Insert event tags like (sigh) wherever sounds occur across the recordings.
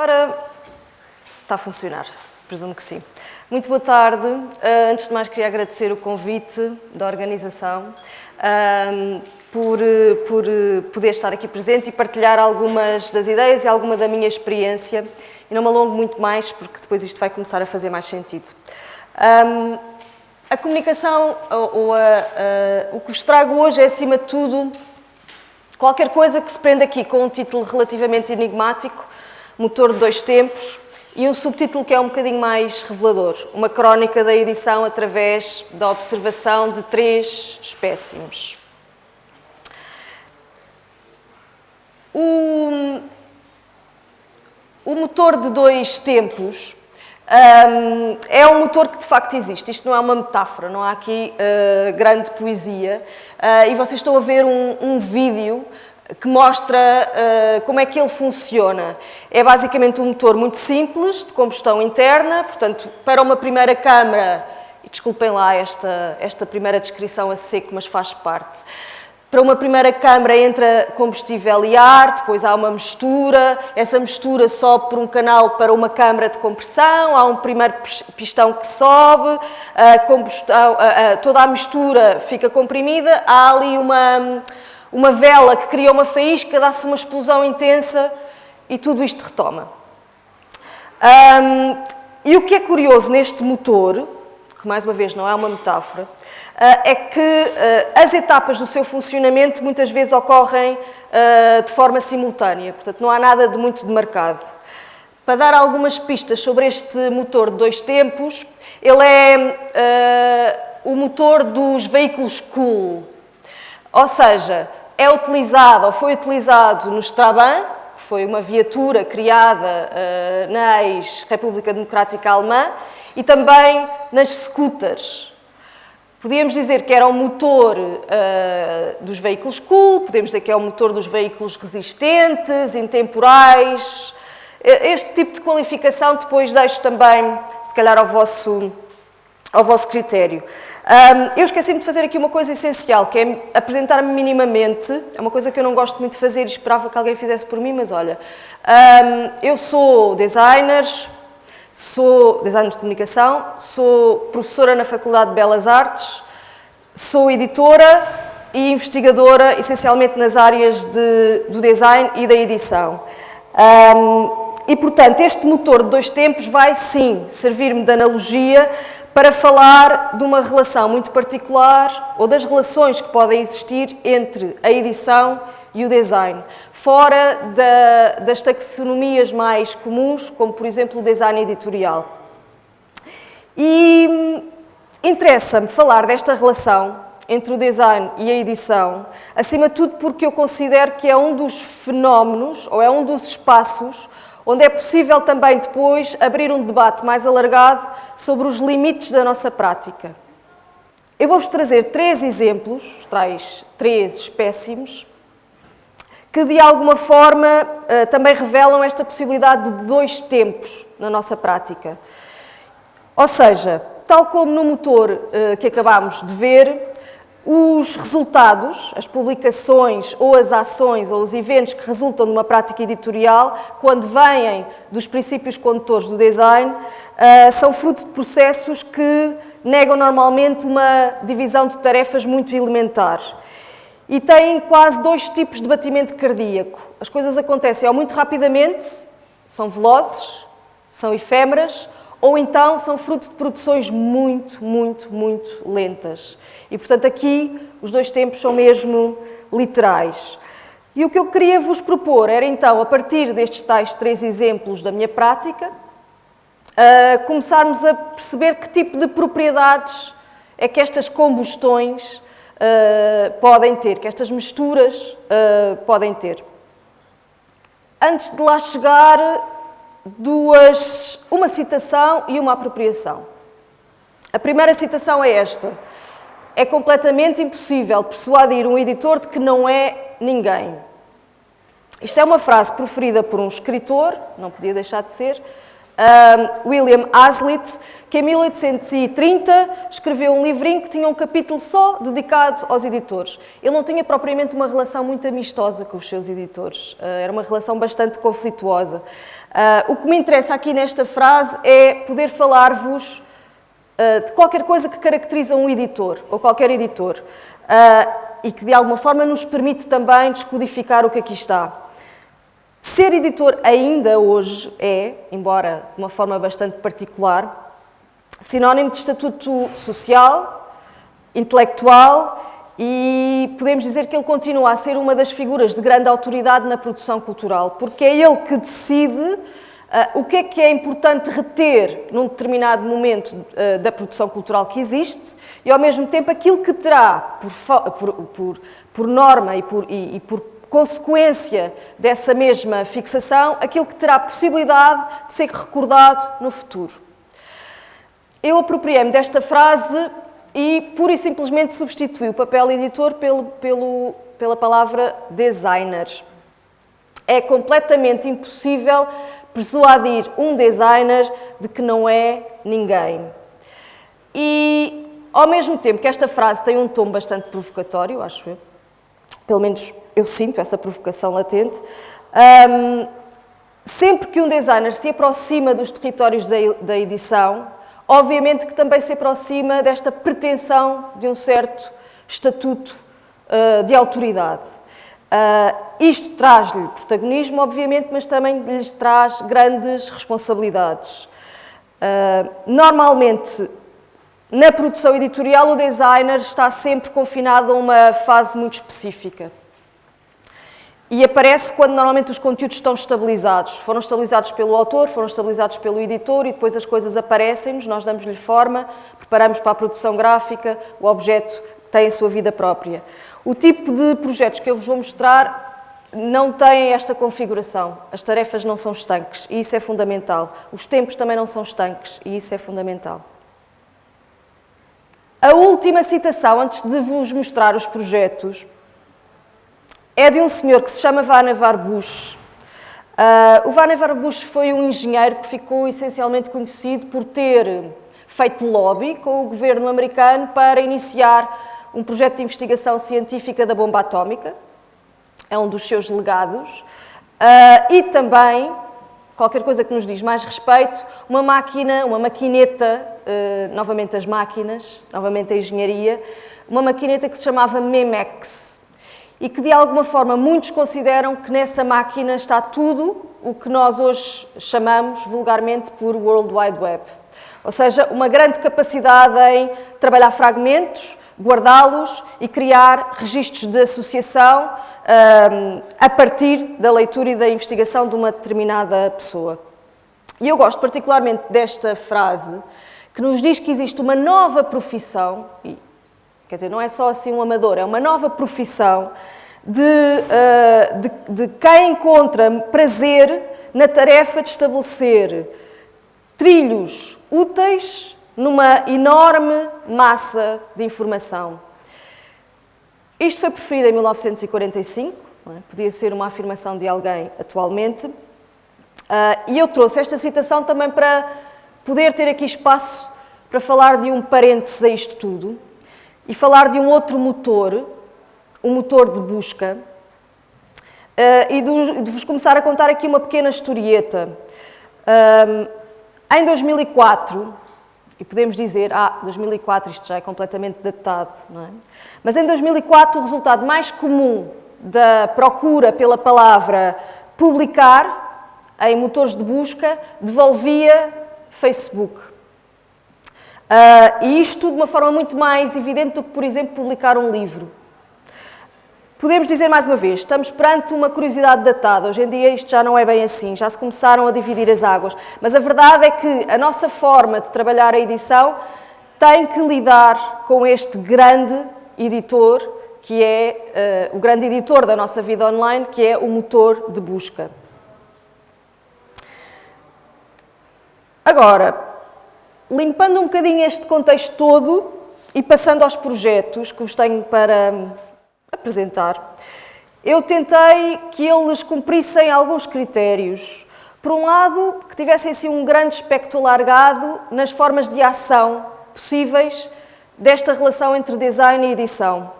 Ora, está a funcionar, presumo que sim. Muito boa tarde. Uh, antes de mais, queria agradecer o convite da organização uh, por, por poder estar aqui presente e partilhar algumas das ideias e alguma da minha experiência. E não me alongo muito mais, porque depois isto vai começar a fazer mais sentido. Um, a comunicação, ou a, a, o que vos trago hoje é, acima de tudo, qualquer coisa que se prenda aqui com um título relativamente enigmático, motor de dois tempos, e um subtítulo que é um bocadinho mais revelador, uma crónica da edição através da observação de três espécimes. O, o motor de dois tempos um, é um motor que de facto existe, isto não é uma metáfora, não há aqui uh, grande poesia. Uh, e vocês estão a ver um, um vídeo que mostra uh, como é que ele funciona. É basicamente um motor muito simples, de combustão interna, portanto, para uma primeira câmara, desculpem lá esta, esta primeira descrição a seco, mas faz parte. Para uma primeira câmara entra combustível e ar, depois há uma mistura, essa mistura sobe por um canal para uma câmara de compressão, há um primeiro pistão que sobe, a a, a, toda a mistura fica comprimida, há ali uma uma vela que cria uma faísca, dá-se uma explosão intensa e tudo isto retoma. Um, e o que é curioso neste motor, que mais uma vez não é uma metáfora, uh, é que uh, as etapas do seu funcionamento muitas vezes ocorrem uh, de forma simultânea, portanto não há nada de muito demarcado. Para dar algumas pistas sobre este motor de dois tempos, ele é o motor dos veículos cool, ou seja, é utilizado ou foi utilizado no Strabon, que foi uma viatura criada uh, na ex-República Democrática Alemã, e também nas scooters. Podíamos dizer que era o motor uh, dos veículos cool, podemos dizer que é o motor dos veículos resistentes, intemporais. Este tipo de qualificação depois deixo também, se calhar, ao vosso ao vosso critério. Um, eu esqueci-me de fazer aqui uma coisa essencial, que é apresentar-me minimamente. É uma coisa que eu não gosto muito de fazer e esperava que alguém fizesse por mim, mas olha, um, eu sou designer, sou designer de comunicação, sou professora na Faculdade de Belas Artes, sou editora e investigadora, essencialmente nas áreas de, do design e da edição. Um, e, portanto, este motor de dois tempos vai, sim, servir-me de analogia para falar de uma relação muito particular ou das relações que podem existir entre a edição e o design, fora da, das taxonomias mais comuns, como, por exemplo, o design editorial. E hum, interessa-me falar desta relação entre o design e a edição, acima de tudo porque eu considero que é um dos fenómenos, ou é um dos espaços, onde é possível também depois abrir um debate mais alargado sobre os limites da nossa prática. Eu vou-vos trazer três exemplos, tais três espécimes, que de alguma forma eh, também revelam esta possibilidade de dois tempos na nossa prática. Ou seja, tal como no motor eh, que acabámos de ver, os resultados, as publicações ou as ações ou os eventos que resultam de uma prática editorial, quando vêm dos princípios condutores do design, uh, são fruto de processos que negam normalmente uma divisão de tarefas muito elementar. E têm quase dois tipos de batimento cardíaco. As coisas acontecem ou muito rapidamente, são velozes, são efêmeras, ou então são fruto de produções muito, muito, muito lentas. E, portanto, aqui os dois tempos são mesmo literais. E o que eu queria vos propor era, então, a partir destes tais três exemplos da minha prática, uh, começarmos a perceber que tipo de propriedades é que estas combustões uh, podem ter, que estas misturas uh, podem ter. Antes de lá chegar, duas, uma citação e uma apropriação. A primeira citação é esta. É completamente impossível persuadir um editor de que não é ninguém. Isto é uma frase proferida por um escritor, não podia deixar de ser, William Hazlitt, que em 1830 escreveu um livrinho que tinha um capítulo só dedicado aos editores. Ele não tinha propriamente uma relação muito amistosa com os seus editores, uh, era uma relação bastante conflituosa. Uh, o que me interessa aqui nesta frase é poder falar-vos uh, de qualquer coisa que caracteriza um editor, ou qualquer editor, e que de alguma forma nos permite também descodificar o que aqui está. Ser editor ainda hoje é, embora de uma forma bastante particular, sinónimo de estatuto social, intelectual e podemos dizer que ele continua a ser uma das figuras de grande autoridade na produção cultural, porque é ele que decide uh, o que é que é importante reter num determinado momento uh, da produção cultural que existe e, ao mesmo tempo, aquilo que terá, por, por, por, por norma e por, e, e por consequência dessa mesma fixação, aquilo que terá possibilidade de ser recordado no futuro. Eu apropriei-me desta frase e pura e simplesmente substituí o papel editor pelo, pelo, pela palavra designer. É completamente impossível persuadir um designer de que não é ninguém. E, ao mesmo tempo que esta frase tem um tom bastante provocatório, acho eu, pelo menos eu sinto essa provocação latente, um, sempre que um designer se aproxima dos territórios da, edição, obviamente que também se aproxima desta pretensão de um certo estatuto uh, de autoridade. Uh, isto traz-lhe protagonismo, obviamente, mas também lhes traz grandes responsabilidades. Uh, normalmente, na produção editorial, o designer está sempre confinado a uma fase muito específica. E aparece quando normalmente os conteúdos estão estabilizados. Foram estabilizados pelo autor, foram estabilizados pelo editor e depois as coisas aparecem-nos, nós damos-lhe forma, preparamos para a produção gráfica, o objeto tem a sua vida própria. O tipo de projetos que eu vos vou mostrar não têm esta configuração. As tarefas não são estanques e isso é fundamental. Os tempos também não são estanques e isso é fundamental. A última citação, antes de vos mostrar os projetos, é de um senhor que se chama Vannevar Bush. Uh, o Vannevar Bush foi um engenheiro que ficou essencialmente conhecido por ter feito lobby com o governo americano para iniciar um projeto de investigação científica da bomba atómica. É um dos seus legados. Uh, e também qualquer coisa que nos diz mais respeito, uma máquina, uma maquineta, uh, novamente as máquinas, novamente a engenharia, uma maquineta que se chamava Memex e que de alguma forma muitos consideram que nessa máquina está tudo o que nós hoje chamamos vulgarmente por World Wide Web. Ou seja, uma grande capacidade em trabalhar fragmentos, guardá-los e criar registros de associação um, a partir da leitura e da investigação de uma determinada pessoa. E eu gosto particularmente desta frase, que nos diz que existe uma nova profissão, e, quer dizer, não é só assim um amador, é uma nova profissão de, uh, de, de quem encontra prazer na tarefa de estabelecer trilhos úteis numa enorme massa de informação. Isto foi preferido em 1945, é? podia ser uma afirmação de alguém atualmente, uh, e eu trouxe esta citação também para poder ter aqui espaço para falar de um parênteses a isto tudo e falar de um outro motor, um motor de busca, uh, e de, vos começar a contar aqui uma pequena historieta. Uh, em 2004, e podemos dizer, ah, 2004 isto já é completamente datado, não é? Mas em 2004 o resultado mais comum da procura pela palavra publicar em motores de busca devolvia Facebook. Uh, e isto de uma forma muito mais evidente do que, por exemplo, publicar um livro. Podemos dizer mais uma vez, estamos perante uma curiosidade datada. Hoje em dia isto já não é bem assim, já se começaram a dividir as águas. Mas a verdade é que a nossa forma de trabalhar a edição tem que lidar com este grande editor, que é uh, o grande editor da nossa vida online, que é o motor de busca. Agora, limpando um bocadinho este contexto todo e passando aos projetos que vos tenho para apresentar, eu tentei que eles cumprissem alguns critérios, Por um lado, que tivessem assim um grande espectro alargado nas formas de ação possíveis desta relação entre design e edição.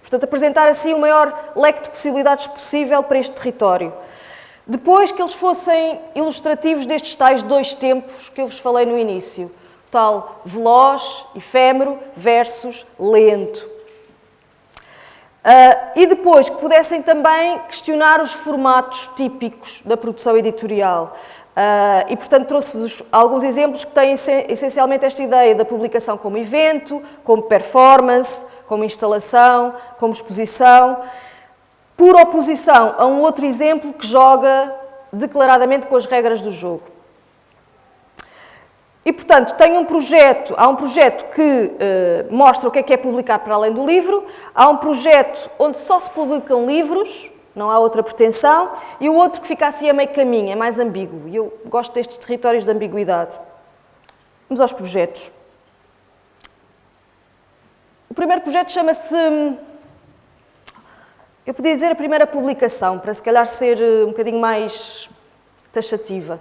Portanto, apresentar assim o maior leque de possibilidades possível para este território. Depois que eles fossem ilustrativos destes tais dois tempos que eu vos falei no início, tal veloz, efêmero versus lento. Uh, e depois que pudessem também questionar os formatos típicos da produção editorial. Uh, e, portanto, trouxe-vos alguns exemplos que têm essencialmente esta ideia da publicação como evento, como performance, como instalação, como exposição, por oposição a um outro exemplo que joga declaradamente com as regras do jogo. E, portanto, tem um projeto, há um projeto que uh, mostra o que é que é publicar para além do livro, há um projeto onde só se publicam livros, não há outra pretensão, e o outro que fica assim a meio caminho, é mais ambíguo. E eu gosto destes territórios de ambiguidade. Vamos aos projetos. O primeiro projeto chama-se... Eu podia dizer a primeira publicação, para se calhar ser eh, um bocadinho mais taxativa.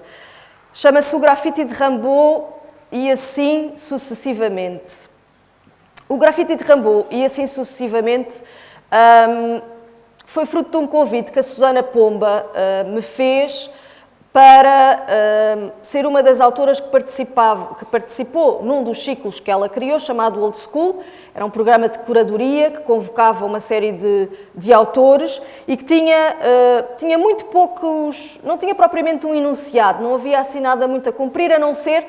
Chama-se o grafite de Rambaud e assim sucessivamente. O grafite de Rambaud e assim sucessivamente um, foi fruto de um convite que a Susana Pomba uh, me fez para uh, ser uma das autoras que, participava, que participou num dos ciclos que ela criou, chamado Old School. Era um programa de curadoria que convocava uma série de, de autores e que tinha, uh, tinha muito poucos... não tinha propriamente um enunciado, não havia assim nada muito a cumprir, a não ser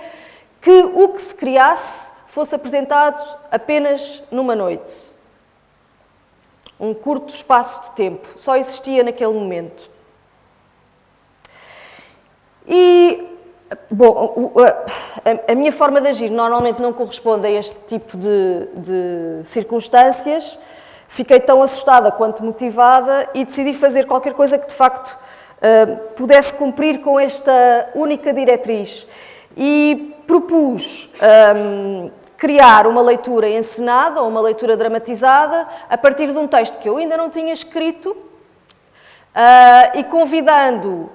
que o que se criasse fosse apresentado apenas numa noite. Um curto espaço de tempo, só existia naquele momento. E, bom, a, minha forma de agir normalmente não corresponde a este tipo de, de circunstâncias. Fiquei tão assustada quanto motivada e decidi fazer qualquer coisa que, de facto, uh, pudesse cumprir com esta única diretriz. E propus um, criar uma leitura encenada ou uma leitura dramatizada a partir de um texto que eu ainda não tinha escrito uh, e convidando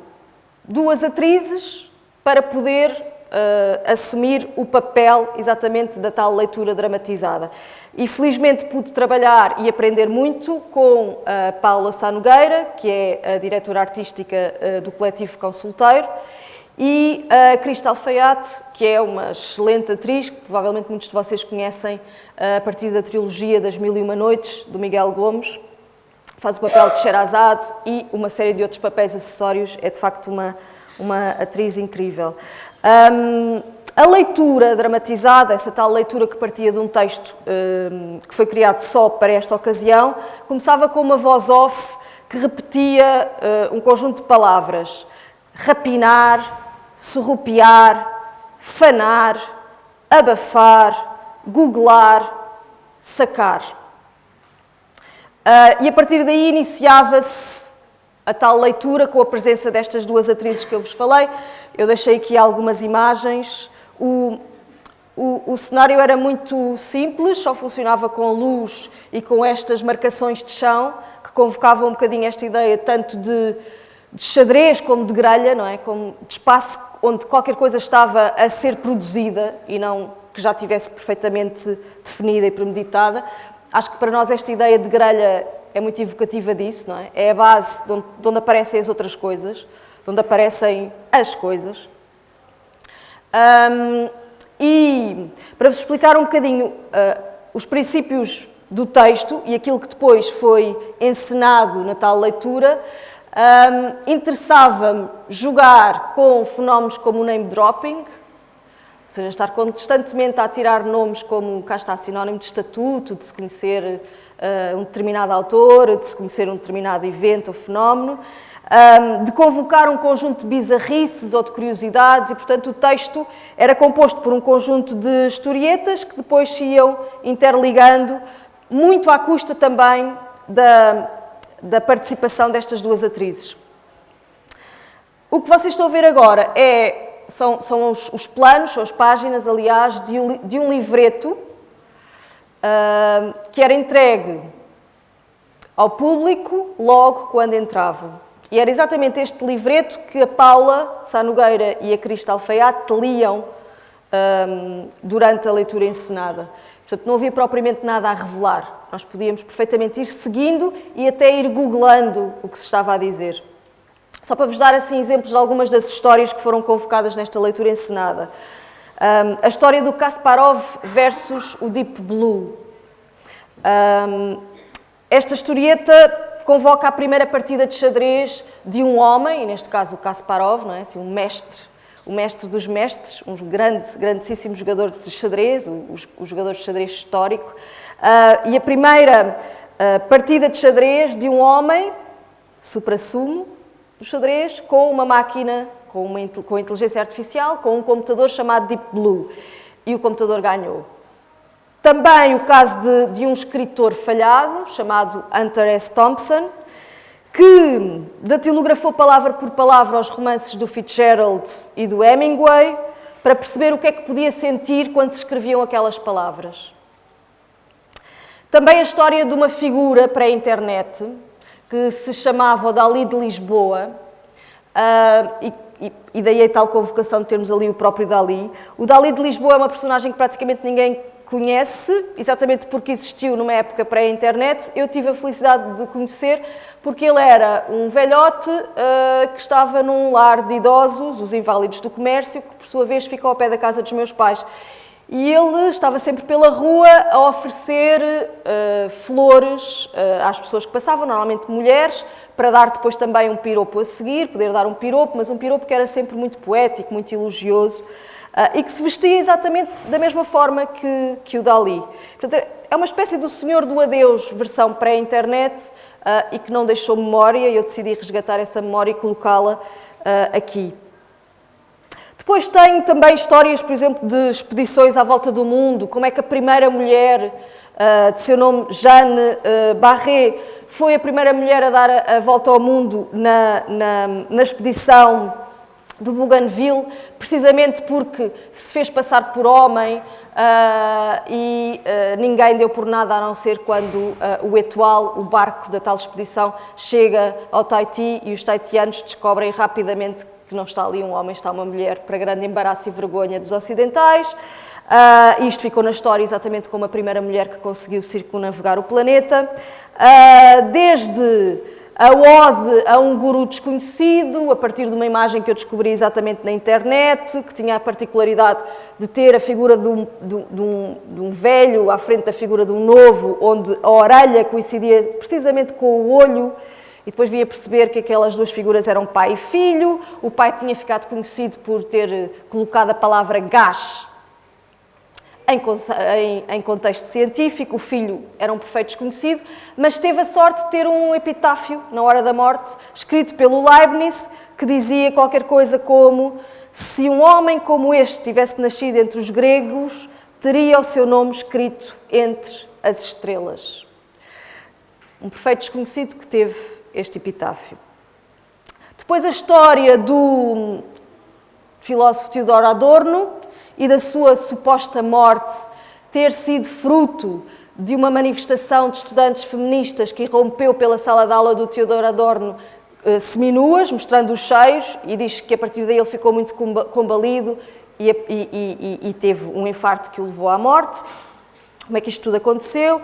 duas atrizes para poder uh, assumir o papel exatamente da tal leitura dramatizada. E felizmente pude trabalhar e aprender muito com a Paula Sá que é a diretora artística uh, do coletivo Consulteiro, e a Cristal Alfaiate, que é uma excelente atriz, que provavelmente muitos de vocês conhecem uh, a partir da trilogia das Mil e Uma Noites, do Miguel Gomes, faz o papel de Sherazade e uma série de outros papéis acessórios, é de facto uma, uma atriz incrível. Um, a leitura dramatizada, essa tal leitura que partia de um texto um, que foi criado só para esta ocasião, começava com uma voz off que repetia uh, um conjunto de palavras. Rapinar, surrupiar, fanar, abafar, googlar, sacar. Uh, e a partir daí iniciava-se a tal leitura com a presença destas duas atrizes que eu vos falei. Eu deixei aqui algumas imagens. O, o, o, cenário era muito simples, só funcionava com luz e com estas marcações de chão, que convocavam um bocadinho esta ideia tanto de, de xadrez como de grelha, não é? Como de espaço onde qualquer coisa estava a ser produzida e não que já tivesse perfeitamente definida e premeditada. Acho que para nós esta ideia de grelha é muito evocativa disso, não é? É a base de onde, de onde aparecem as outras coisas, de onde aparecem as coisas. Um, e para vos explicar um bocadinho uh, os princípios do texto e aquilo que depois foi encenado na tal leitura, um, interessava-me jogar com fenómenos como o name dropping, seja, estar constantemente a tirar nomes como, cá está, sinónimo de estatuto, de se conhecer uh, um determinado autor, de se conhecer um determinado evento ou fenómeno, um, de convocar um conjunto de bizarrices ou de curiosidades e, portanto, o texto era composto por um conjunto de historietas que depois se iam interligando, muito à custa também da, da participação destas duas atrizes. O que vocês estão a ver agora é são, são os, os, planos, são as páginas, aliás, de um, de um livreto uh, que era entregue ao público logo quando entravam. E era exatamente este livreto que a Paula Sá Nogueira e a Cristal Alfaiate liam um, durante a leitura encenada. Portanto, não havia propriamente nada a revelar. Nós podíamos perfeitamente ir seguindo e até ir googlando o que se estava a dizer. Só para vos dar assim exemplos de algumas das histórias que foram convocadas nesta leitura encenada. Um, a história do Kasparov versus o Deep Blue. Um, esta historieta convoca a primeira partida de xadrez de um homem, neste caso o Kasparov, não é? assim, um mestre, o mestre dos mestres, um grande, grandíssimo jogador de xadrez, o, o jogador de xadrez histórico. Uh, e a primeira uh, partida de xadrez de um homem, supra-sumo, do xadrez, com uma máquina, com, uma, com inteligência artificial, com um computador chamado Deep Blue. E o computador ganhou. Também o caso de, de um escritor falhado, chamado Hunter S. Thompson, que datilografou palavra por palavra os romances do Fitzgerald e do Hemingway para perceber o que é que podia sentir quando se escreviam aquelas palavras. Também a história de uma figura pré-internet que se chamava o Dali de Lisboa, uh, e, e, daí a tal convocação de termos ali o próprio Dali. O Dali de Lisboa é uma personagem que praticamente ninguém conhece, exatamente porque existiu numa época pré-internet, eu tive a felicidade de conhecer, porque ele era um velhote uh, que estava num lar de idosos, os inválidos do comércio, que por sua vez ficou ao pé da casa dos meus pais. E ele estava sempre pela rua a oferecer uh, flores uh, às pessoas que passavam, normalmente mulheres, para dar depois também um piropo a seguir, poder dar um piropo, mas um piropo que era sempre muito poético, muito elogioso. Uh, e que se vestia exatamente da mesma forma que, que o Dali. Portanto, é uma espécie do Senhor do Adeus, versão pré-internet, e que não deixou memória, e eu decidi resgatar essa memória e colocá-la aqui. Depois tenho também histórias, por exemplo, de expedições à volta do mundo, como é que a primeira mulher, de seu nome Jeanne Barré, foi a primeira mulher a dar a, a volta ao mundo na, na, na expedição do Bougainville, precisamente porque se fez passar por homem uh, e uh, ninguém deu por nada a não ser quando uh, o Etoile, o barco da tal expedição, chega ao Tahiti e os taitianos descobrem rapidamente que não está ali um homem, está uma mulher, para grande embaraço e vergonha dos ocidentais. isto ficou na história exatamente como a primeira mulher que conseguiu circunnavegar o planeta. desde a ode a um guru desconhecido, a partir de uma imagem que eu descobri exatamente na internet, que tinha a particularidade de ter a figura de um, de, um, de um, velho à frente da figura de um novo, onde a orelha coincidia precisamente com o olho, e depois via perceber que aquelas duas figuras eram pai e filho. O pai tinha ficado conhecido por ter colocado a palavra gás em, em, em, contexto científico, o filho era um perfeito desconhecido, mas teve a sorte de ter um epitáfio na hora da morte, escrito pelo Leibniz, que dizia qualquer coisa como: Se um homem como este tivesse nascido entre os gregos, teria o seu nome escrito entre as estrelas. Um perfeito desconhecido que teve este epitáfio. Depois a história do filósofo Theodor Adorno, e da sua suposta morte ter sido fruto de uma manifestação de estudantes feministas que irrompeu pela sala de aula do Teodoro Adorno eh, seminuas, mostrando os cheios, e diz que a partir daí ele ficou muito combalido e, e, e, e, teve um infarto que o levou à morte. Como é que isto tudo aconteceu?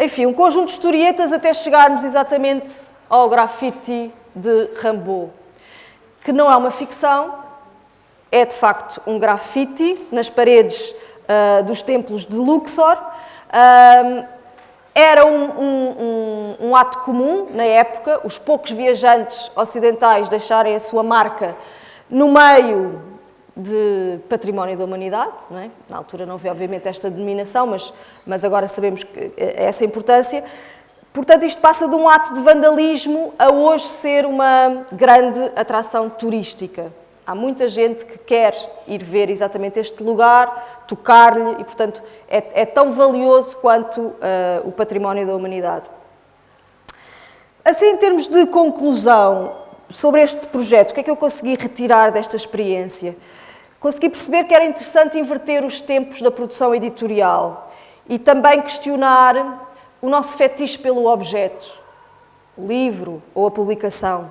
Enfim, um conjunto de historietas até chegarmos exatamente ao grafite de Rambaud, que não é uma ficção, é de facto um grafite nas paredes uh, dos templos de Luxor. Era um, um, um, um, ato comum na época, os poucos viajantes ocidentais deixarem a sua marca no meio de património da humanidade. É? Na altura não havia, obviamente, esta denominação, mas, mas agora sabemos que é essa importância. Portanto, isto passa de um ato de vandalismo a hoje ser uma grande atração turística. Há muita gente que quer ir ver exatamente este lugar, tocar-lhe e, portanto, é, é, tão valioso quanto uh, o património da humanidade. Assim, em termos de conclusão sobre este projeto, o que é que eu consegui retirar desta experiência? Consegui perceber que era interessante inverter os tempos da produção editorial e também questionar o nosso fetiche pelo objeto, o livro ou a publicação.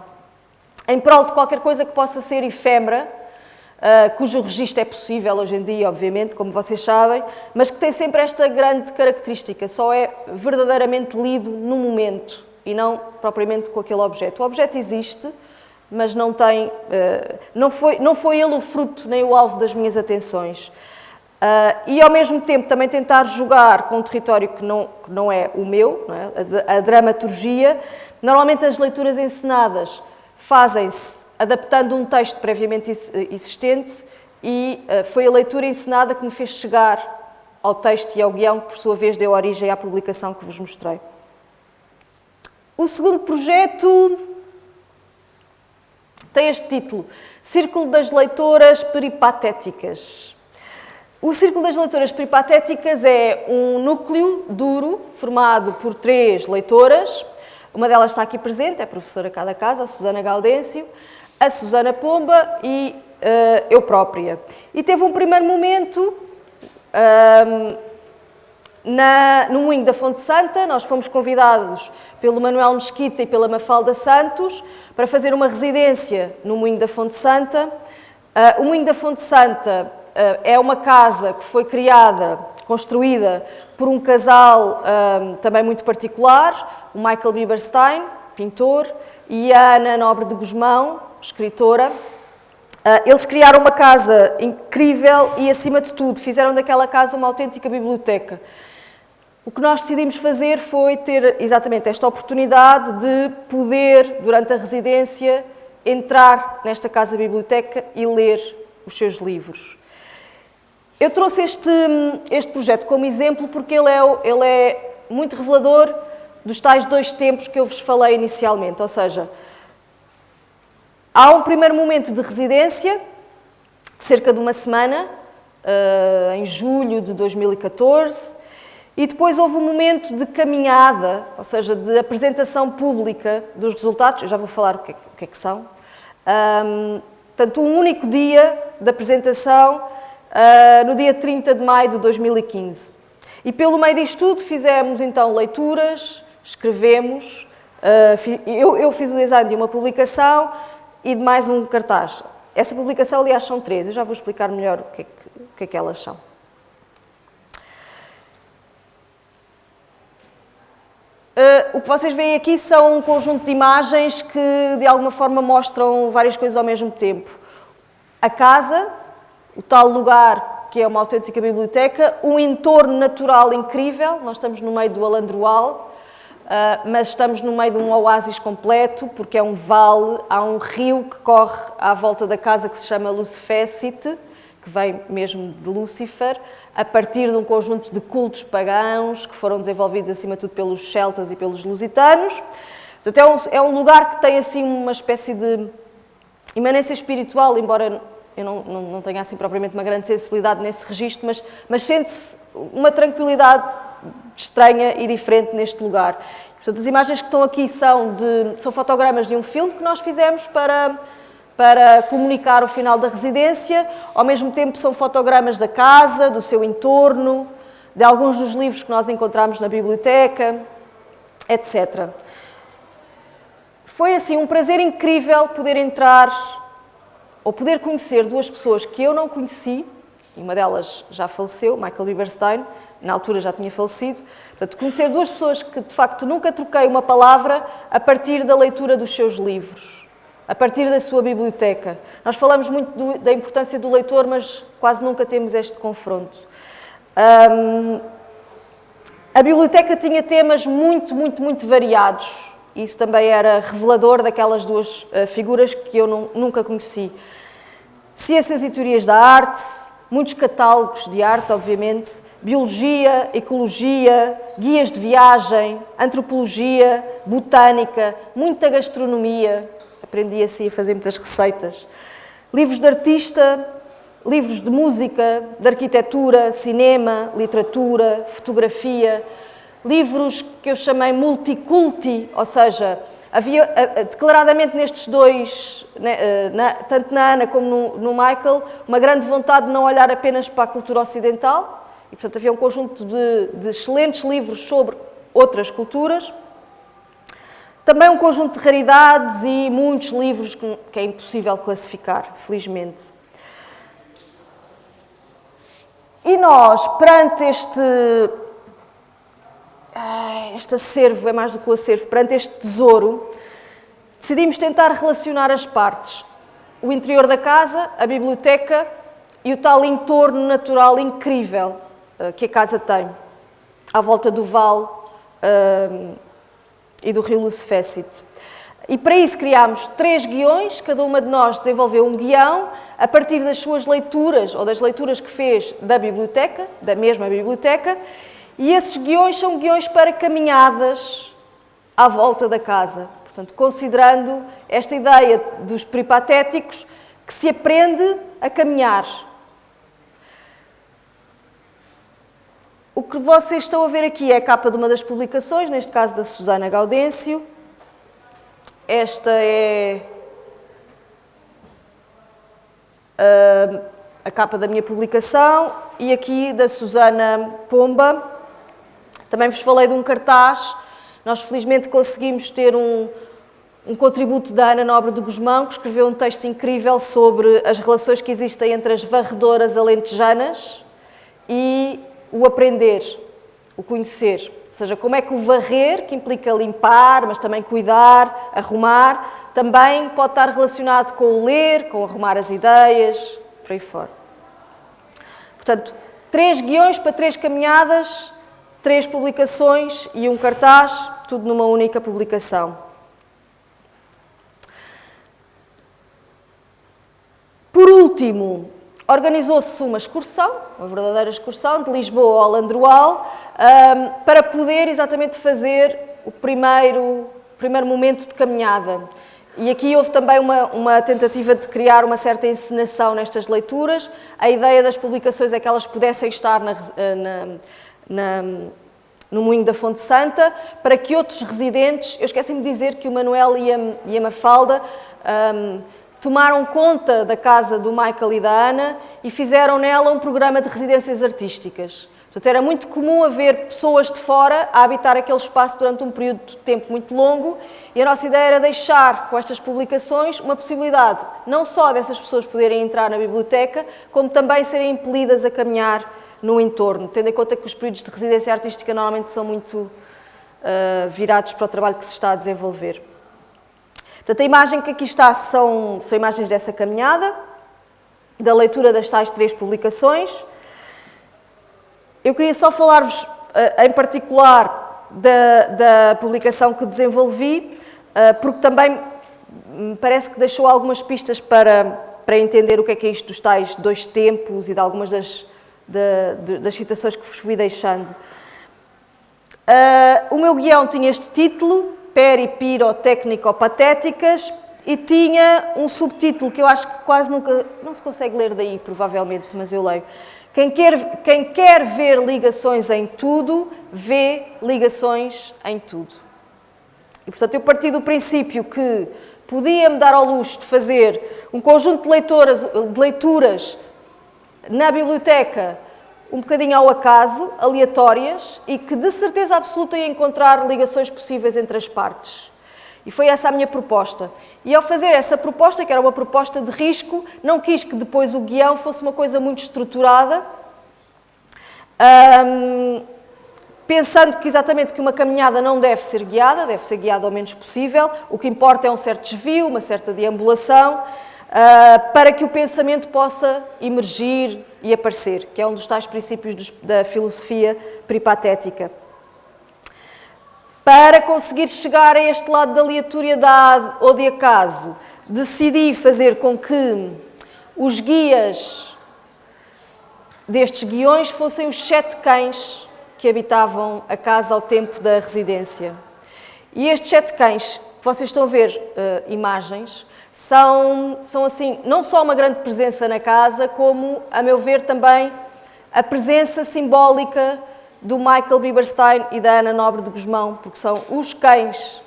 em prol de qualquer coisa que possa ser efêmera, uh, cujo registro é possível hoje em dia, obviamente, como vocês sabem, mas que tem sempre esta grande característica, só é verdadeiramente lido no momento e não propriamente com aquele objeto. O objeto existe, mas não tem, uh, não, foi, não foi ele o fruto nem o alvo das minhas atenções. Uh, e ao mesmo tempo também tentar jogar com um território que não, que não é o meu, é? a, a, dramaturgia. Normalmente as leituras encenadas fazem-se adaptando um texto previamente existente e uh, foi a leitura encenada que me fez chegar ao texto e ao guião, que por sua vez deu origem à publicação que vos mostrei. O segundo projeto tem este título, Círculo das Leitoras Peripatéticas. O Círculo das Leitoras Peripatéticas é um núcleo duro formado por três leitoras. Uma delas está aqui presente, é a professora cada casa, a Susana Gaudêncio, a Susana Pomba e uh, eu própria. E teve um primeiro momento uh, na, no Moinho da Fonte Santa. Nós fomos convidados pelo Manuel Mesquita e pela Mafalda Santos para fazer uma residência no Moinho da Fonte Santa. Uh, o Moinho da Fonte Santa é uma casa que foi criada, construída por um casal um, também muito particular, o Michael Bieberstein, pintor, e a Ana Nobre de Guzmão, escritora. Uh, eles criaram uma casa incrível e, acima de tudo, fizeram daquela casa uma autêntica biblioteca. O que nós decidimos fazer foi ter exatamente esta oportunidade de poder, durante a residência, entrar nesta casa-biblioteca e ler os seus livros. Eu trouxe este, este projeto como exemplo porque ele é, ele é muito revelador dos tais dois tempos que eu vos falei inicialmente, ou seja, há um primeiro momento de residência, cerca de uma semana, uh, em julho de 2014, e depois houve um momento de caminhada, ou seja, de apresentação pública dos resultados, eu já vou falar o que é, que, é são. Um, portanto, um único dia de apresentação uh, no dia 30 de maio de 2015. E pelo meio disto tudo fizemos então leituras, escrevemos, uh, eu, eu, fiz o design de uma publicação e de mais um cartaz. Essa publicação, aliás, são três, eu já vou explicar melhor o que é que, o que, é que elas são. Uh, o que vocês veem aqui são um conjunto de imagens que, de alguma forma, mostram várias coisas ao mesmo tempo. A casa, o tal lugar que é uma autêntica biblioteca, um entorno natural incrível, nós estamos no meio do Alandroal, Uh, mas estamos no meio de um oásis completo, porque é um vale, há um rio que corre à volta da casa que se chama Lucifécite, que vem mesmo de Lúcifer, a partir de um conjunto de cultos pagãos que foram desenvolvidos acima de tudo pelos celtas e pelos lusitanos. Portanto, é um, é um lugar que tem assim uma espécie de imanência espiritual, embora eu não, não, não tenho assim propriamente uma grande sensibilidade nesse registro, mas, mas sente-se uma tranquilidade estranha e diferente neste lugar. Portanto, as imagens que estão aqui são, de, são fotogramas de um filme que nós fizemos para, para comunicar o final da residência, ao mesmo tempo são fotogramas da casa, do seu entorno, de alguns dos livros que nós encontramos na biblioteca, etc. Foi assim um prazer incrível poder entrar ou poder conhecer duas pessoas que eu não conheci, e uma delas já faleceu, Michael Bieberstein, na altura já tinha falecido, portanto, conhecer duas pessoas que de facto nunca troquei uma palavra a partir da leitura dos seus livros, a partir da sua biblioteca. Nós falamos muito do, da importância do leitor, mas quase nunca temos este confronto. Um, a biblioteca tinha temas muito, muito, muito variados isso também era revelador daquelas duas uh, figuras que eu nunca conheci. Ciências e teorias da arte, muitos catálogos de arte, obviamente, biologia, ecologia, guias de viagem, antropologia, botânica, muita gastronomia, aprendi assim a fazer muitas receitas, livros de artista, livros de música, de arquitetura, cinema, literatura, fotografia, livros que eu chamei multiculti, ou seja, havia declaradamente nestes dois, né, eh, tanto na Ana como no, no, Michael, uma grande vontade de não olhar apenas para a cultura ocidental, e portanto havia um conjunto de, de excelentes livros sobre outras culturas. Também um conjunto de raridades e muitos livros que é impossível classificar, felizmente. E nós, perante este, este acervo, é mais do que o acervo, perante este tesouro, decidimos tentar relacionar as partes. O interior da casa, a biblioteca e o tal entorno natural incrível eh, que a casa tem, à volta do vale uh, e do rio Lucefécit. E para isso criámos três guiões, cada uma de nós desenvolveu um guião a partir das suas leituras ou das leituras que fez da biblioteca, da mesma biblioteca, e esses guiões são guiões para caminhadas à volta da casa. Portanto, considerando esta ideia dos peripatéticos que se aprende a caminhar. O que vocês estão a ver aqui é a capa de uma das publicações, neste caso da Susana Gaudêncio. Esta é a, a capa da minha publicação e aqui da Susana Pomba. Também vos falei de um cartaz. Nós felizmente conseguimos ter um, um contributo da Ana Nobre de Guzmão, que escreveu um texto incrível sobre as relações que existem entre as varredoras alentejanas e o aprender, o conhecer. Ou seja, como é que o varrer, que implica limpar, mas também cuidar, arrumar, também pode estar relacionado com o ler, com arrumar as ideias, por aí fora. Portanto, três guiões para três caminhadas, três publicações e um cartaz, tudo numa única publicação. Por último, organizou-se uma excursão, uma verdadeira excursão, de Lisboa ao Landroal, para poder exatamente fazer o primeiro, primeiro momento de caminhada. E aqui houve também uma, uma, tentativa de criar uma certa encenação nestas leituras. A ideia das publicações é que elas pudessem estar na, na, na, no Moinho da Fonte Santa, para que outros residentes, eu esqueci-me de dizer que o Manuel e a, e a Mafalda um, tomaram conta da casa do Michael e da Ana e fizeram nela um programa de residências artísticas. Portanto, era muito comum haver pessoas de fora a habitar aquele espaço durante um período de tempo muito longo e a nossa ideia era deixar, com estas publicações, uma possibilidade não só dessas pessoas poderem entrar na biblioteca, como também serem impelidas a caminhar no entorno, tendo em conta que os períodos de residência artística normalmente são muito uh, virados para o trabalho que se está a desenvolver. Portanto, a imagem que aqui está são, são imagens dessa caminhada, da leitura das tais três publicações. Eu queria só falar-vos, eh, em particular, da, da, publicação que desenvolvi, eh, porque também me parece que deixou algumas pistas para, para entender o que é que é isto dos tais dois tempos e de algumas das, de, das citações que vos fui deixando. Uh, o meu guião tinha este título, peripirotécnico-patéticas e tinha um subtítulo que eu acho que quase nunca, não se consegue ler daí provavelmente, mas eu leio. Quem quer, quem quer ver ligações em tudo, vê ligações em tudo. E portanto eu parti do princípio que podia-me dar ao luxo de fazer um conjunto de de leituras na biblioteca um bocadinho ao acaso, aleatórias, e que de certeza absoluta ia encontrar ligações possíveis entre as partes. E foi essa a minha proposta. E ao fazer essa proposta, que era uma proposta de risco, não quis que depois o guião fosse uma coisa muito estruturada, um, pensando que exatamente que uma caminhada não deve ser guiada, deve ser guiada ao menos possível, o que importa é um certo desvio, uma certa deambulação, uh, para que o pensamento possa emergir e aparecer, que é um dos tais princípios dos, da filosofia peripatética. Para conseguir chegar a este lado da aleatoriedade ou de acaso, decidi fazer com que os guias destes guiões fossem os sete cães que habitavam a casa ao tempo da residência. E estes sete cães, que vocês estão a ver uh, imagens, são, são assim, não só uma grande presença na casa, como, a meu ver, também a presença simbólica do Michael Bieberstein e da Ana Nobre de Guzmão, porque são os cães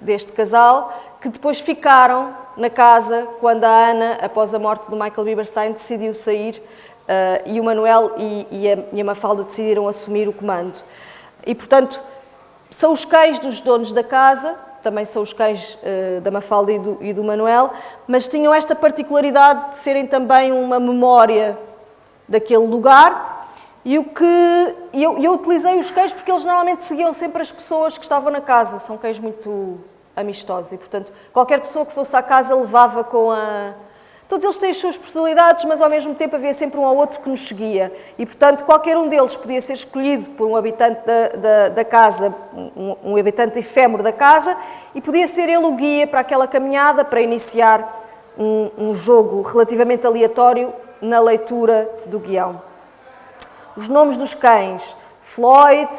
deste casal que depois ficaram na casa quando a Ana, após a morte do Michael Bieberstein, decidiu sair uh, e o Manuel e, e, a, e a Mafalda decidiram assumir o comando. E, portanto, são os cães dos donos da casa também são os cães uh, da Mafalda e do, e do Manuel, mas tinham esta particularidade de serem também uma memória daquele lugar. E o que eu, eu utilizei os cães porque eles normalmente seguiam sempre as pessoas que estavam na casa. São cães muito amistosos e, portanto, qualquer pessoa que fosse à casa levava com a, Todos eles têm as suas personalidades, mas ao mesmo tempo havia sempre um ou outro que nos seguia. E, portanto, qualquer um deles podia ser escolhido por um habitante da, da, da casa, um, um, habitante efêmero da casa, e podia ser ele o guia para aquela caminhada, para iniciar um, um jogo relativamente aleatório na leitura do guião. Os nomes dos cães: Floyd,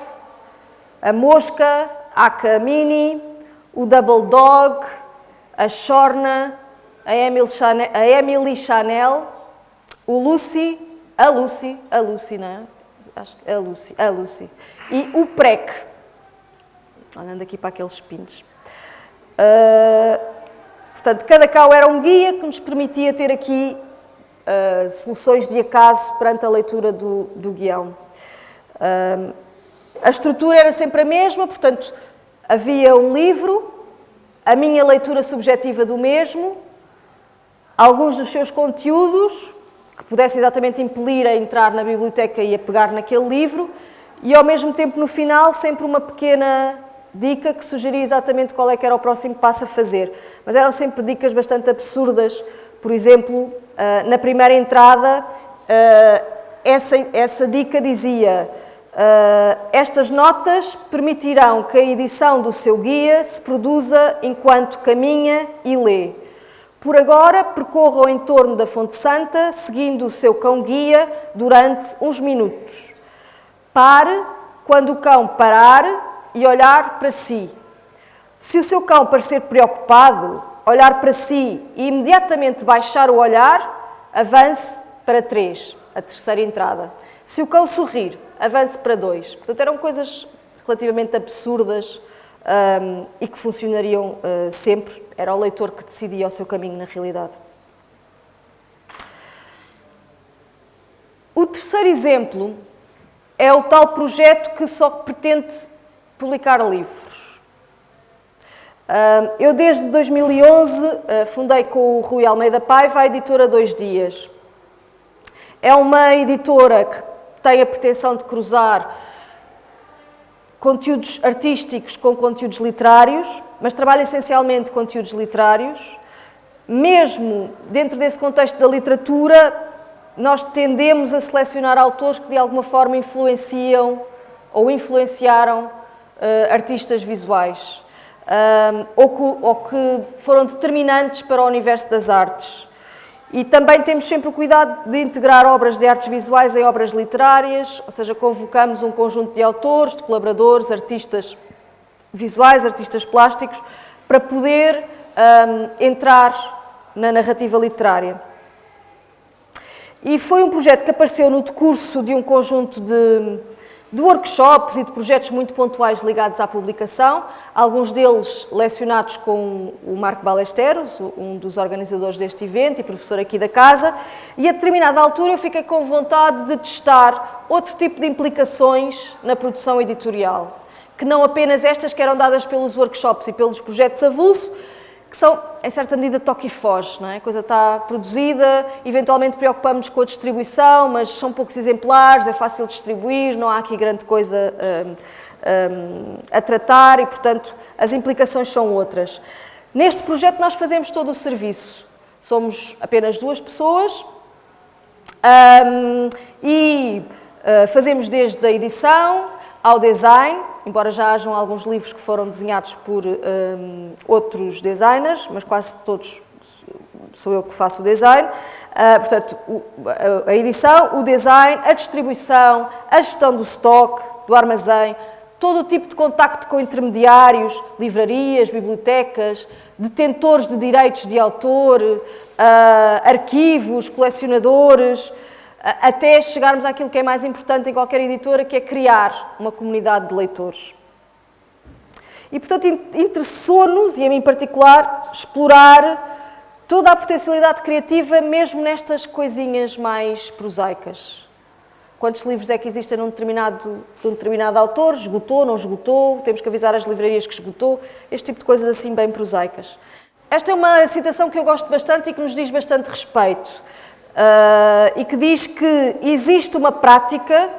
a Mosca, a Camini, o Double Dog, a Shorna, a Emily Chanel, a Emily Chanel o Lucy, a Lucy, a Lucy, não é? Acho que a Lucy, a Lucy. E o PREC. Olhando aqui para aqueles pinos. Uh, portanto, cada cão era um guia que nos permitia ter aqui uh, soluções de acaso perante a leitura do, do guião. Uh, a estrutura era sempre a mesma, portanto, havia um livro, a minha leitura subjetiva do mesmo, alguns dos seus conteúdos que pudessem exatamente impelir a entrar na biblioteca e a pegar naquele livro, e ao mesmo tempo no final sempre uma pequena dica que sugeria exatamente qual é que era o próximo passo a fazer. Mas eram sempre dicas bastante absurdas. Por exemplo, ah, na primeira entrada, ah, essa, essa dica dizia ah, estas notas permitirão que a edição do seu guia se produza enquanto caminha e lê. Por agora, percorra o entorno da Fonte Santa, seguindo o seu cão-guia durante uns minutos. Pare quando o cão parar e olhar para si. Se o seu cão parecer preocupado, olhar para si e imediatamente baixar o olhar, avance para três, a terceira entrada. Se o cão sorrir, avance para dois. Portanto, eram coisas relativamente absurdas um, e que funcionariam uh, sempre. Era o leitor que decidia o seu caminho na realidade. O terceiro exemplo é o tal projeto que só pretende publicar livros. Eu, desde 2011, uh, fundei com o Rui Almeida Paiva a editora Dois Dias. É uma editora que tem a pretensão de cruzar conteúdos artísticos com conteúdos literários, mas trabalha essencialmente conteúdos literários. Mesmo dentro desse contexto da literatura, nós tendemos a selecionar autores que de alguma forma influenciam ou influenciaram uh, artistas visuais, uh, ou, que, ou que foram determinantes para o universo das artes. E também temos sempre o cuidado de integrar obras de artes visuais em obras literárias, ou seja, convocamos um conjunto de autores, de colaboradores, artistas visuais, artistas plásticos, para poder um, entrar na narrativa literária. E foi um projeto que apareceu no decurso de um conjunto de de workshops e de projetos muito pontuais ligados à publicação, alguns deles lecionados com o Marco Balesteros, um dos organizadores deste evento e professor aqui da casa, e a determinada altura eu fiquei com vontade de testar outro tipo de implicações na produção editorial, que não apenas estas que eram dadas pelos workshops e pelos projetos avulso, que são, em certa medida, toque e foge. Não é? A coisa está produzida, eventualmente preocupamos-nos com a distribuição, mas são poucos exemplares, é fácil distribuir, não há aqui grande coisa hum, hum, a tratar e, portanto, as implicações são outras. Neste projeto nós fazemos todo o serviço. Somos apenas duas pessoas hum, e uh, fazemos desde a edição ao design, embora já hajam alguns livros que foram desenhados por um, outros designers, mas quase todos sou eu que faço o design. Uh, portanto, o, a, edição, o design, a distribuição, a gestão do stock, do armazém, todo o tipo de contacto com intermediários, livrarias, bibliotecas, detentores de direitos de autor, uh, arquivos, colecionadores, até chegarmos àquilo que é mais importante em qualquer editora, que é criar uma comunidade de leitores. E, portanto, interessou-nos, e a mim em particular, explorar toda a potencialidade criativa, mesmo nestas coisinhas mais prosaicas. quantos livros é que existem num determinado, de um determinado autor, esgotou, não esgotou, temos que avisar as livrarias que esgotou, este tipo de coisas assim bem prosaicas. Esta é uma citação que eu gosto bastante e que nos diz bastante respeito. Uh, e que diz que existe uma prática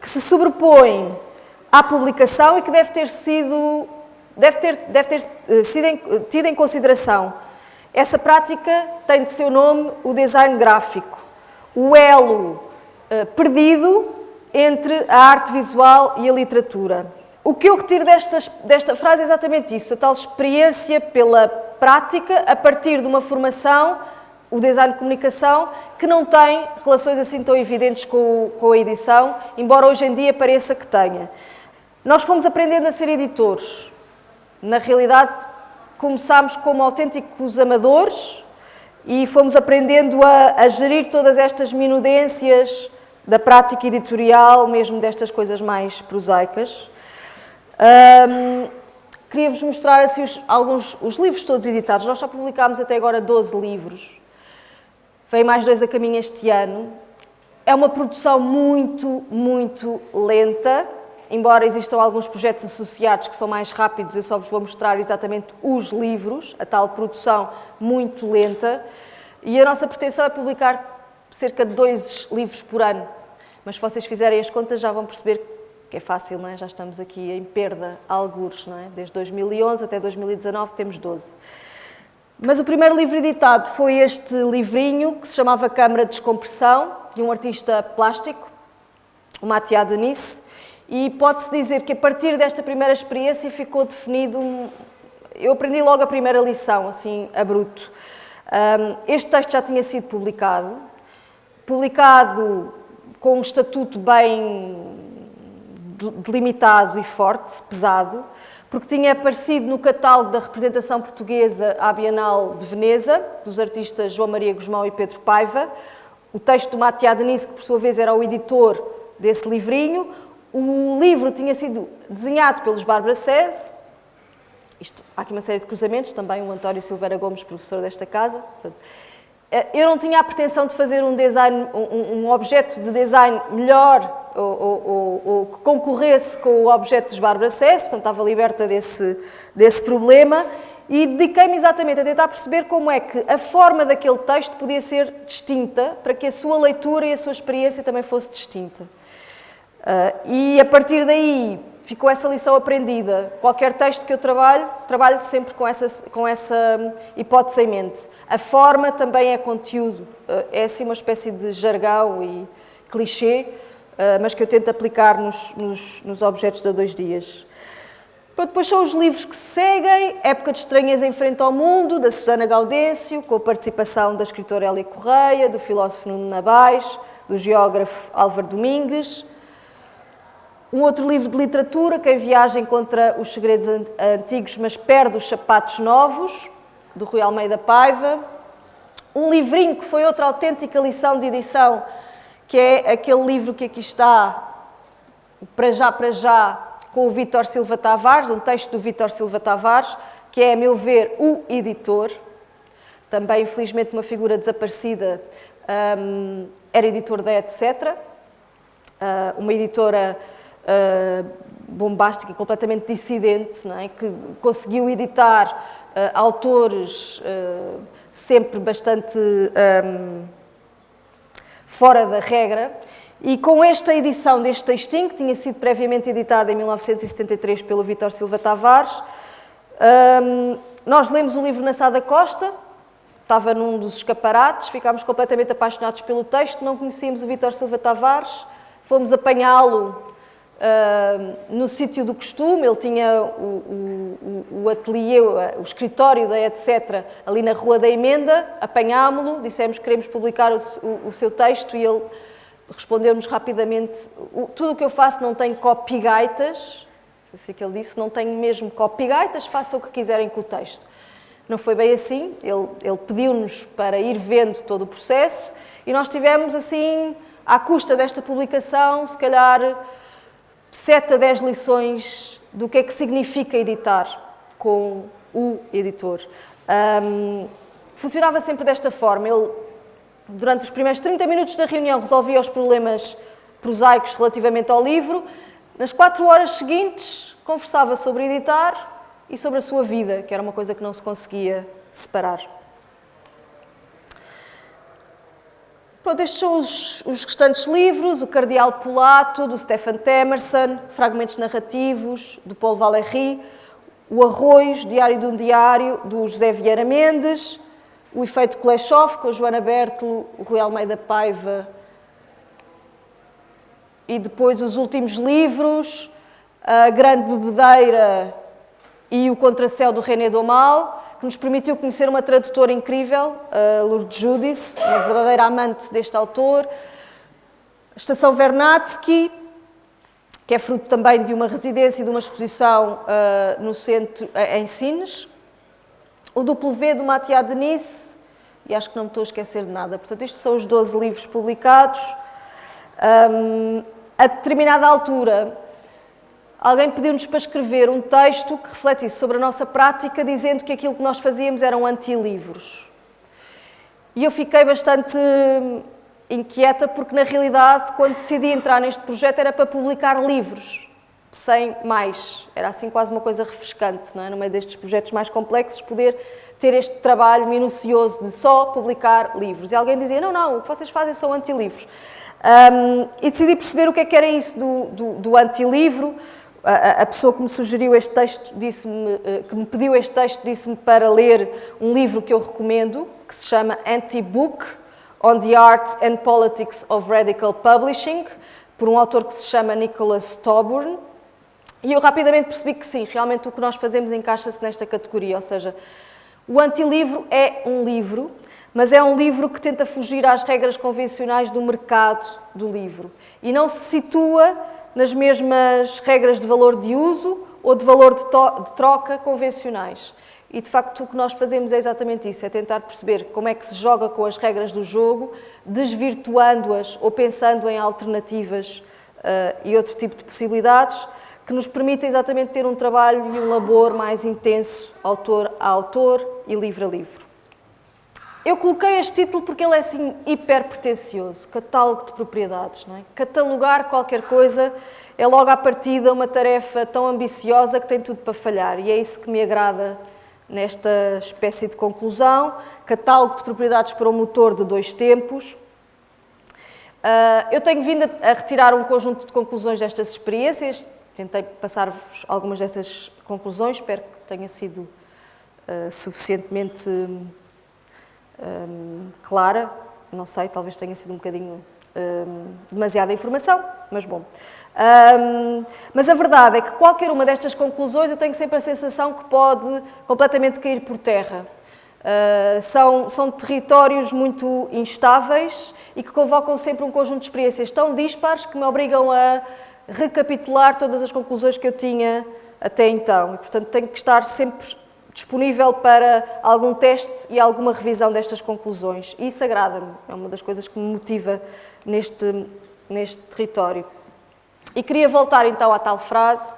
que se sobrepõe à publicação e que deve ter sido, deve ter, deve ter eh, sido tida em consideração. Essa prática tem de seu nome o design gráfico, o elo uh, perdido entre a arte visual e a literatura. O que eu retiro destas, desta frase é exatamente isso, a tal experiência pela prática a partir de uma formação o design de comunicação, que não tem relações assim tão evidentes com, com a edição, embora hoje em dia pareça que tenha. Nós fomos aprendendo a ser editores. Na realidade, começámos como autênticos amadores e fomos aprendendo a, a gerir todas estas minudências da prática editorial, mesmo destas coisas mais prosaicas. Um, Queria-vos mostrar assim, os, alguns os livros todos editados. Nós já publicámos até agora 12 livros. Vem mais dois a caminho este ano. É uma produção muito, muito lenta, embora existam alguns projetos associados que são mais rápidos, eu só vos vou mostrar exatamente os livros, a tal produção muito lenta. E a nossa pretensão é publicar cerca de dois livros por ano. Mas se vocês fizerem as contas já vão perceber que é fácil, não é? Já estamos aqui em perda, algures, não é? Desde 2011 até 2019 temos 12. Mas o primeiro livro editado foi este livrinho, que se chamava Câmara de Descompressão, de um artista plástico, o Mathieu Denis, e pode-se dizer que a partir desta primeira experiência ficou definido... Eu aprendi logo a primeira lição, assim, a bruto. Este texto já tinha sido publicado, publicado com um estatuto bem delimitado e forte, pesado, porque tinha aparecido no catálogo da representação portuguesa à Bienal de Veneza, dos artistas João Maria Guzmão e Pedro Paiva. O texto do Mathieu Denise, que por sua vez era o editor desse livrinho. O livro tinha sido desenhado pelos Bárbara Cese. Isto, há aqui uma série de cruzamentos, também o António Silveira Gomes, professor desta casa. Portanto, eh, eu não tinha a pretensão de fazer um, design, um, um objeto de design melhor ou, ou, ou, concorresse com o objeto dos Bárbara Cess, portanto estava liberta desse, desse problema, e dediquei-me exatamente a tentar perceber como é que a forma daquele texto podia ser distinta para que a sua leitura e a sua experiência também fosse distinta. Uh, e a partir daí ficou essa lição aprendida. Qualquer texto que eu trabalho, trabalho sempre com essa, com essa hipótese em mente. A forma também é conteúdo, uh, é assim uma espécie de jargão e clichê, ah, mas que eu tento aplicar nos, nos, nos objetos de dois dias. Pronto, depois são os livros que seguem, Época de Estranhas em Frente ao Mundo, da Susana Gaudêncio, com a participação da escritora Elia Correia, do filósofo Nuno Nabais, do geógrafo Álvaro Domingues. Um outro livro de literatura, Quem Viaja Encontra os Segredos Antigos, mas Perde os Sapatos Novos, do Rui Almeida Paiva. Um livrinho que foi outra autêntica lição de edição, que é aquele livro que aqui está, Para Já, Para Já, com o Vítor Silva Tavares, um texto do Vítor Silva Tavares, que é, a meu ver, o editor, também, infelizmente, uma figura desaparecida, um, era editor da Etc., uh, uma editora uh, bombástica e completamente dissidente, é? que conseguiu editar uh, autores sempre bastante... Um, fora da regra, e com esta edição deste textinho, que tinha sido previamente editada em 1973 pelo Vítor Silva Tavares, hum, nós lemos o livro na Sada Costa, estava num dos escaparates, ficámos completamente apaixonados pelo texto, não conhecíamos o Vítor Silva Tavares, fomos apanhá-lo No sítio do costume, ele tinha o, o, o ateliê, o escritório da etc. ali na Rua da Emenda, apanhámo-lo, dissemos que queremos publicar o, o, seu texto e ele respondeu-nos rapidamente, tudo o que eu faço não tem copygaitas, foi assim que ele disse, não tenho mesmo copygaitas, façam o que quiserem com o texto. Não foi bem assim, ele, ele pediu-nos para ir vendo todo o processo e nós tivemos assim, à custa desta publicação, se calhar 7 a 10 lições do que é que significa editar com o editor. Um, funcionava sempre desta forma. Ele, durante os primeiros 30 minutos da reunião, resolvia os problemas prosaicos relativamente ao livro. Nas quatro horas seguintes, conversava sobre editar e sobre a sua vida, que era uma coisa que não se conseguia separar. Pronto, estes são os, os, restantes livros, o Cardeal Polato, do Stefan Temerson, Fragmentos Narrativos, do Paulo Valéry, o Arroz, Diário de um Diário, do José Vieira Mendes, o Efeito Kuleshov, com a Joana Bertolo, o Rui Almeida Paiva, e depois os últimos livros, a Grande Bebedeira e o Contracéu do René Domal, que nos permitiu conhecer uma tradutora incrível, Lourdes Judice, uma verdadeira amante deste autor. A Estação Vernadsky, que é fruto também de uma residência e de uma exposição uh, no centro, uh, em Sines. O V do Mathieu Denis, e acho que não me estou a esquecer de nada. Portanto, estes são os 12 livros publicados. Um, a determinada altura, alguém pediu-nos para escrever um texto que refletisse sobre a nossa prática, dizendo que aquilo que nós fazíamos eram anti-livros. E eu fiquei bastante inquieta, porque na realidade, quando decidi entrar neste projeto, era para publicar livros, sem mais. Era assim quase uma coisa refrescante, não é? no meio destes projetos mais complexos, poder ter este trabalho minucioso de só publicar livros. E alguém dizia: não, não, o que vocês fazem são anti-livros. Um, e decidi perceber o que é que era isso do, do, do anti-livro a, pessoa que me sugeriu este texto, disse-me, eh, que me pediu este texto, disse-me para ler um livro que eu recomendo, que se chama Anti-Book, On the Art and Politics of Radical Publishing, por um autor que se chama Nicholas Toburn. E eu rapidamente percebi que sim, realmente o que nós fazemos encaixa-se nesta categoria, ou seja, o anti-livro é um livro, mas é um livro que tenta fugir às regras convencionais do mercado do livro e não se situa nas mesmas regras de valor de uso ou de valor de, de, troca convencionais. E de facto o que nós fazemos é exatamente isso, é tentar perceber como é que se joga com as regras do jogo, desvirtuando-as ou pensando em alternativas uh, e outro tipo de possibilidades que nos permitem exatamente ter um trabalho e um labor mais intenso, autor a autor e livro a livro. Eu coloquei este título porque ele é assim hiper pretencioso, catálogo de propriedades. Não é? Catalogar qualquer coisa é logo à partida uma tarefa tão ambiciosa que tem tudo para falhar e é isso que me agrada nesta espécie de conclusão. Catálogo de propriedades para o motor de dois tempos. Uh, eu tenho vindo a, retirar um conjunto de conclusões destas experiências, tentei passar-vos algumas dessas conclusões, espero que tenha sido uh, suficientemente um, clara, não sei, talvez tenha sido um bocadinho um, demasiada informação, mas bom. Um, mas a verdade é que qualquer uma destas conclusões eu tenho sempre a sensação que pode completamente cair por terra. Uh, são, são territórios muito instáveis e que convocam sempre um conjunto de experiências tão dispares que me obrigam a recapitular todas as conclusões que eu tinha até então. E, portanto, tenho que estar sempre disponível para algum teste e alguma revisão destas conclusões. E isso agrada-me, é uma das coisas que me motiva neste, neste território. E queria voltar então à tal frase: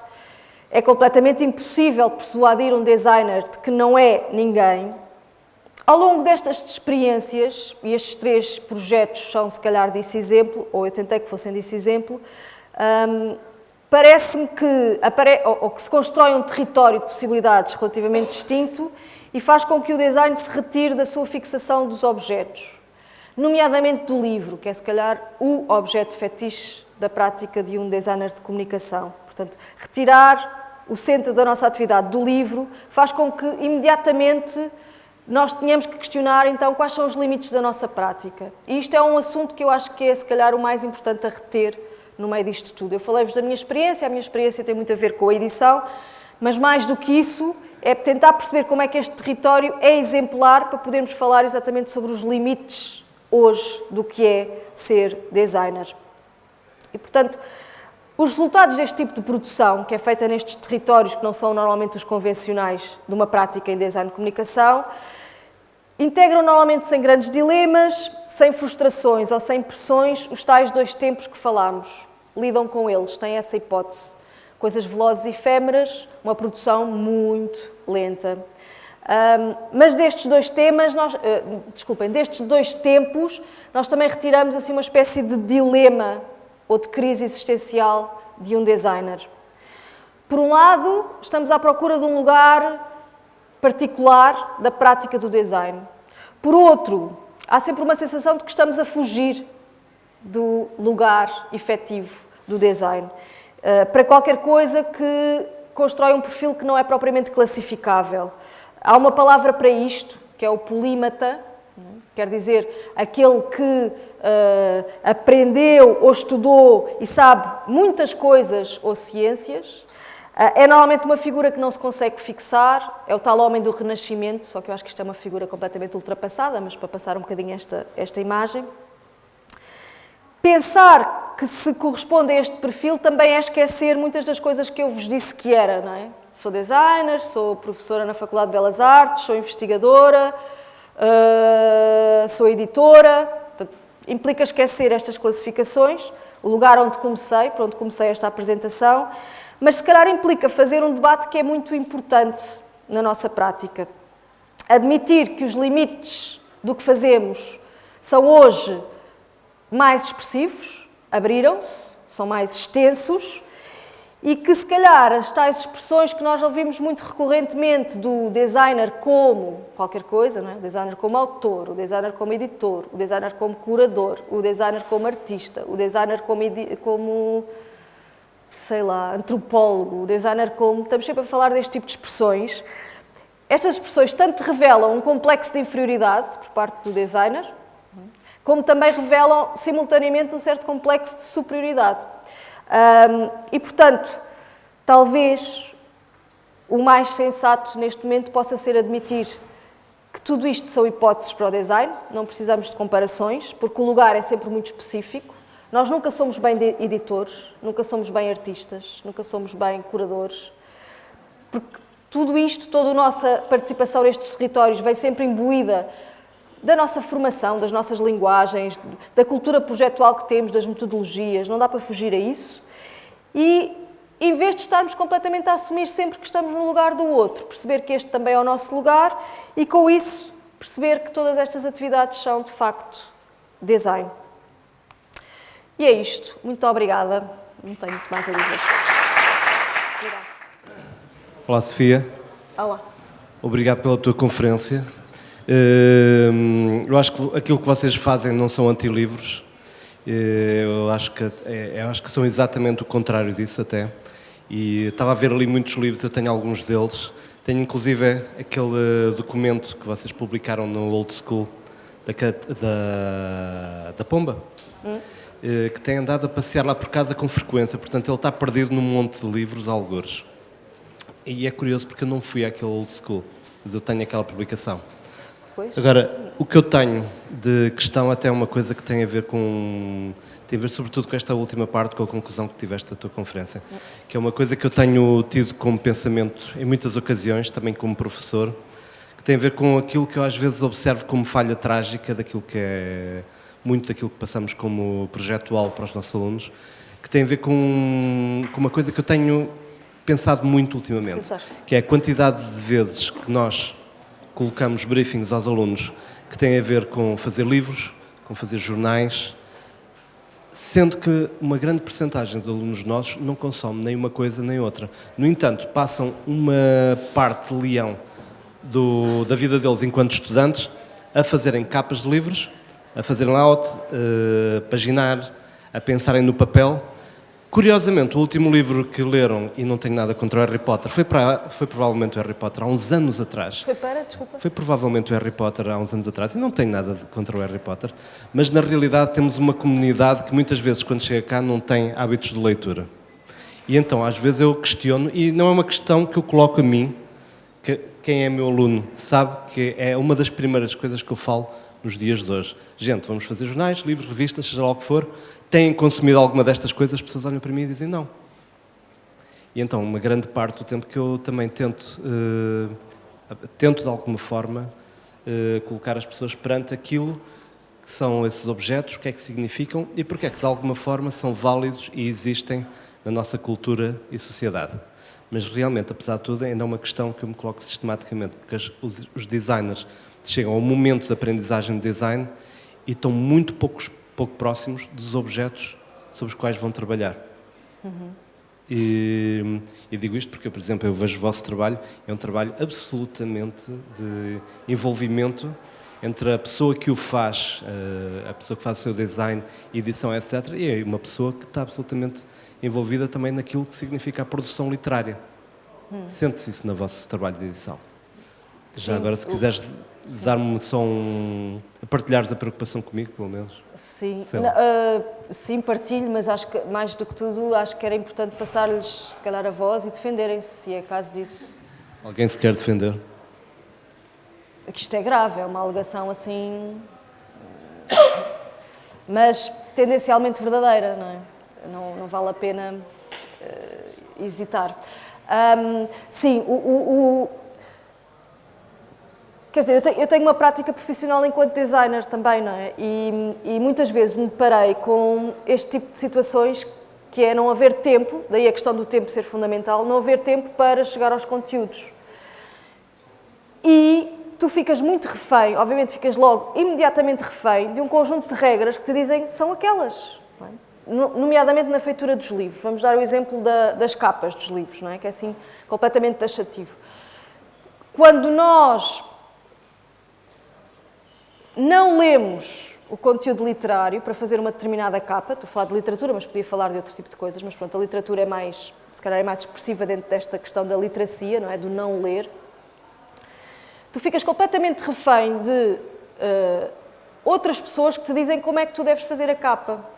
é completamente impossível persuadir um designer de que não é ninguém. Ao longo destas experiências, e estes três projetos são se calhar desse exemplo, ou eu tentei que fossem desse exemplo, hum, parece-me que, ou que se constrói um território de possibilidades relativamente distinto e faz com que o design se retire da sua fixação dos objetos, nomeadamente do livro, que é se calhar o objeto fetiche da prática de um designer de comunicação. Portanto, retirar o centro da nossa atividade do livro faz com que imediatamente nós tenhamos que questionar então quais são os limites da nossa prática. E isto é um assunto que eu acho que é se calhar o mais importante a reter no meio disto tudo. Eu falei-vos da minha experiência, a minha experiência tem muito a ver com a edição, mas mais do que isso, é tentar perceber como é que este território é exemplar para podermos falar exatamente sobre os limites hoje do que é ser designer. E, portanto, os resultados deste tipo de produção, que é feita nestes territórios que não são normalmente os convencionais de uma prática em design de comunicação, integram normalmente sem grandes dilemas, sem frustrações ou sem pressões os tais dois tempos que falámos lidam com eles, têm essa hipótese. Coisas velozes e efêmeras, uma produção muito lenta. Um, mas destes dois temas, nós, uh, desculpem, destes dois tempos, nós também retiramos assim uma espécie de dilema ou de crise existencial de um designer. Por um lado, estamos à procura de um lugar particular da prática do design. Por outro, há sempre uma sensação de que estamos a fugir do lugar efetivo do design. Eh, para qualquer coisa que constrói um perfil que não é propriamente classificável. Há uma palavra para isto, que é o polímata, quer dizer, aquele que uh, aprendeu ou estudou e sabe muitas coisas ou ciências. Uh, é normalmente uma figura que não se consegue fixar, é o tal homem do Renascimento, só que eu acho que isto é uma figura completamente ultrapassada, mas para passar um bocadinho esta, esta imagem. Pensar que se corresponde a este perfil também é esquecer muitas das coisas que eu vos disse que era, não é? Sou designer, sou professora na Faculdade de Belas Artes, sou investigadora, uh, sou editora. Implica esquecer estas classificações, o lugar onde comecei, por onde comecei esta apresentação, mas se calhar implica fazer um debate que é muito importante na nossa prática. Admitir que os limites do que fazemos são hoje mais expressivos, abriram-se, são mais extensos e que se calhar as tais expressões que nós ouvimos muito recorrentemente do designer como qualquer coisa, não é? o designer como autor, o designer como editor, o designer como curador, o designer como artista, o designer como, como sei lá, antropólogo, designer como... Estamos sempre a falar deste tipo de expressões. Estas expressões tanto revelam um complexo de inferioridade por parte do designer, como também revelam simultaneamente um certo complexo de superioridade. Um, e, portanto, talvez o mais sensato neste momento possa ser admitir que tudo isto são hipóteses para o design, não precisamos de comparações, porque o lugar é sempre muito específico. Nós nunca somos bem editores, nunca somos bem artistas, nunca somos bem curadores, porque tudo isto, toda a nossa participação nestes territórios vem sempre imbuída da nossa formação, das nossas linguagens, da cultura projetual que temos, das metodologias, não dá para fugir a isso. E em vez de estarmos completamente a assumir sempre que estamos no lugar do outro, perceber que este também é o nosso lugar e com isso perceber que todas estas atividades são de facto design. E é isto. Muito obrigada. Não tenho muito mais a dizer. Olá, Sofia. Olá. Obrigado pela tua conferência. Ehm, eu acho que aquilo que vocês fazem não são antilivros, eh, eu acho que, é, eu acho que são exatamente o contrário disso até. E estava a ver ali muitos livros, eu tenho alguns deles. Tenho inclusive aquele documento que vocês publicaram no Old School da, da, da Pomba, hum. Eh, que tem andado a passear lá por casa com frequência, portanto ele está perdido num monte de livros, algures. E é curioso porque eu não fui àquele Old School, mas eu tenho aquela publicação. Pois. Agora, o que eu tenho de questão até é uma coisa que tem a ver com tem a ver sobretudo com esta última parte, com a conclusão que tiveste da tua conferência, que é uma coisa que eu tenho tido como pensamento em muitas ocasiões, também como professor, que tem a ver com aquilo que eu às vezes observo como falha trágica daquilo que é muito daquilo que passamos como projetual para os nossos alunos, que tem a ver com, com uma coisa que eu tenho pensado muito ultimamente, que é a quantidade de vezes que nós colocamos briefings aos alunos que têm a ver com fazer livros, com fazer jornais, sendo que uma grande percentagem de alunos nossos não consome nem uma coisa nem outra. No entanto, passam uma parte leão do, da vida deles enquanto estudantes a fazerem capas de livros, a fazerem layout, a paginar, a pensarem no papel Curiosamente, o último livro que leram, e não tenho nada contra o Harry Potter, foi, para, foi provavelmente o Harry Potter há uns anos atrás. Foi para, desculpa? Foi provavelmente o Harry Potter há uns anos atrás, e não tenho nada contra o Harry Potter, mas na realidade temos uma comunidade que muitas vezes, quando chega cá, não tem hábitos de leitura. E então, às vezes eu questiono, e não é uma questão que eu coloco a mim, que quem é meu aluno sabe que é uma das primeiras coisas que eu falo nos dias de hoje. Gente, vamos fazer jornais, livros, revistas, seja lá o que for, têm consumido alguma destas coisas, as pessoas olham para mim e dizem não. E então, uma grande parte do tempo que eu também tento, uh, tento de alguma forma, uh, colocar as pessoas perante aquilo que são esses objetos, o que é que significam e porque é que de alguma forma são válidos e existem na nossa cultura e sociedade. Mas realmente, apesar de tudo, ainda é uma questão que eu me coloco sistematicamente, porque os designers chegam ao momento de aprendizagem de design e estão muito poucos pouco próximos dos objetos sobre os quais vão trabalhar. Uhum. E, e, digo isto porque, por exemplo, eu vejo o vosso trabalho, é um trabalho absolutamente de envolvimento entre a pessoa que o faz, eh, a pessoa que faz o seu design, edição, etc., e uma pessoa que está absolutamente envolvida também naquilo que significa a produção literária. Hum. Sente-se isso no vosso trabalho de edição? Sim. Já agora, se quiseres dar-me só um... partilhares a preocupação comigo, pelo menos. Sim, uh, sim, partilho, mas acho que, mais do que tudo, acho que era importante passar-lhes, se calhar, a voz e defenderem-se, se é caso disso. Alguém se quer defender? Que isto é grave, é uma alegação assim... mas tendencialmente verdadeira, não é? Não, não vale a pena uh, hesitar. Um, sim, o, o, o, Quer dizer, eu tenho, uma prática profissional enquanto designer também, não é? E, e, muitas vezes me parei com este tipo de situações que é não haver tempo, daí a questão do tempo ser fundamental, não haver tempo para chegar aos conteúdos. E tu ficas muito refém, obviamente ficas logo imediatamente refém de um conjunto de regras que te dizem são aquelas nomeadamente na feitura dos livros. Vamos dar o exemplo da, das capas dos livros, não é? que é assim completamente taxativo. Quando nós não lemos o conteúdo literário para fazer uma determinada capa, estou a falar de literatura, mas podia falar de outro tipo de coisas, mas pronto, a literatura é mais, se calhar é mais expressiva dentro desta questão da literacia, não é? Do não ler. Tu ficas completamente refém de uh, outras pessoas que te dizem como é que tu deves fazer a capa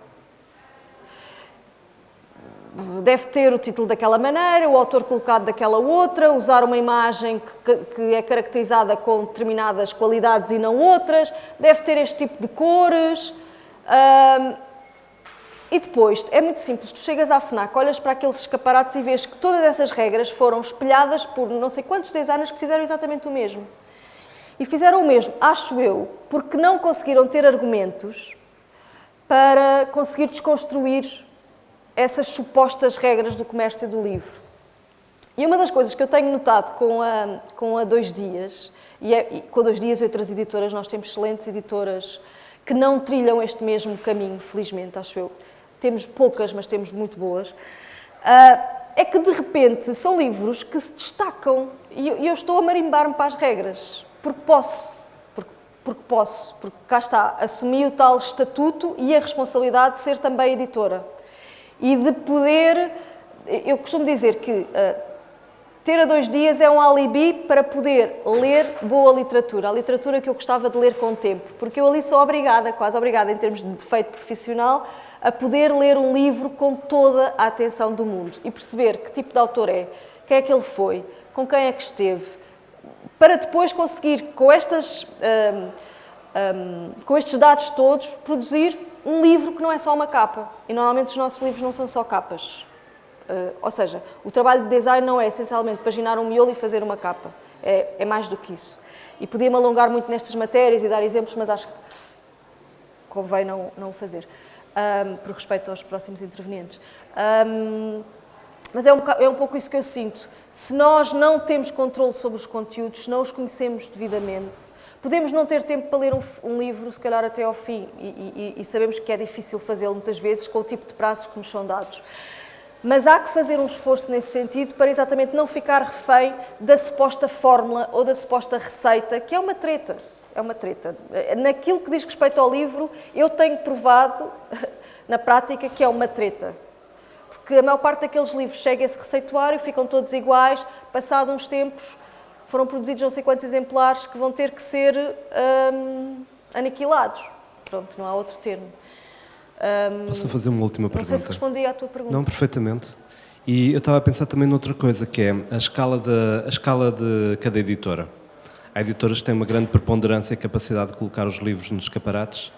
deve ter o título daquela maneira, o autor colocado daquela outra, usar uma imagem que, que, é caracterizada com determinadas qualidades e não outras, deve ter este tipo de cores. e depois, é muito simples, tu chegas à FNAC, olhas para aqueles escaparates e vês que todas essas regras foram espelhadas por não sei quantos designers que fizeram exatamente o mesmo. E fizeram o mesmo, acho eu, porque não conseguiram ter argumentos para conseguir desconstruir essas supostas regras do comércio do livro. E uma das coisas que eu tenho notado com a, com a Dois Dias, e, é, e com a Dois Dias e outras editoras, nós temos excelentes editoras que não trilham este mesmo caminho, felizmente, acho eu. Temos poucas, mas temos muito boas. Uh, é que, de repente, são livros que se destacam e eu, eu estou a marimbar-me para as regras, porque posso, porque posso, porque cá está, assumi o tal estatuto e a responsabilidade de ser também editora e de poder. Eu costumo dizer que uh, ter a dois dias é um alibi para poder ler boa literatura, a literatura que eu gostava de ler com o tempo, porque eu ali sou obrigada, quase obrigada em termos de defeito profissional, a poder ler um livro com toda a atenção do mundo e perceber que tipo de autor é, quem é que ele foi, com quem é que esteve, para depois conseguir, com, estas, um, um, com estes dados todos, produzir um livro que não é só uma capa. E normalmente os nossos livros não são só capas. Uh, ou seja, o trabalho de design não é essencialmente paginar um miolo e fazer uma capa. É, é mais do que isso. E podia-me alongar muito nestas matérias e dar exemplos, mas acho que convém não, não o fazer, um, por respeito aos próximos intervenientes. Um, mas é um, é um pouco isso que eu sinto. Se nós não temos controle sobre os conteúdos, se não os conhecemos devidamente, Podemos não ter tempo para ler um, um livro, se calhar até ao fim, e, e, e sabemos que é difícil fazê-lo muitas vezes com o tipo de prazos que nos são dados. Mas há que fazer um esforço nesse sentido para exatamente não ficar refém da suposta fórmula ou da suposta receita, que é uma treta. É uma treta. Naquilo que diz respeito ao livro, eu tenho provado (laughs) na prática que é uma treta. Porque a maior parte daqueles livros chega a esse receituário, ficam todos iguais, passado uns tempos foram produzidos não sei quantos exemplares que vão ter que ser hum, aniquilados. Pronto, não há outro termo. Hum, Posso fazer uma última pergunta? Não sei se respondi à tua pergunta. Não, perfeitamente. E eu estava a pensar também noutra coisa, que é a escala de, a escala de cada editora. Há editoras que têm uma grande preponderância e capacidade de colocar os livros nos escaparates.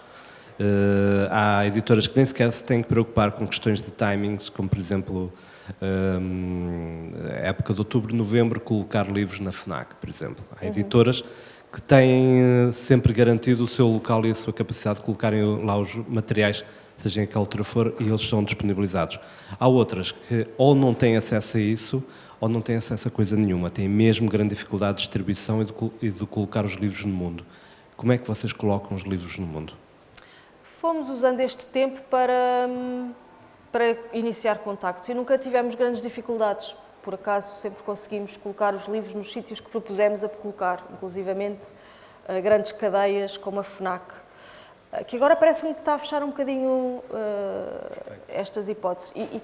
Uh, há editoras que nem sequer se têm que preocupar com questões de timings, como por exemplo um, época de outubro, novembro, colocar livros na FNAC, por exemplo. Há uhum. editoras que têm eh, sempre garantido o seu local e a sua capacidade de colocarem lá os materiais, seja em que altura for, e eles são disponibilizados. Há outras que ou não têm acesso a isso, ou não têm acesso a coisa nenhuma, têm mesmo grande dificuldade de distribuição e de, e de colocar os livros no mundo. Como é que vocês colocam os livros no mundo? Fomos usando este tempo para hum, para iniciar contactos e nunca tivemos grandes dificuldades. Por acaso sempre conseguimos colocar os livros nos sítios que propusemos a colocar, inclusivamente uh, grandes cadeias como a FNAC, uh, que agora parece-me que está a fechar um bocadinho uh, estas hipóteses. E, e,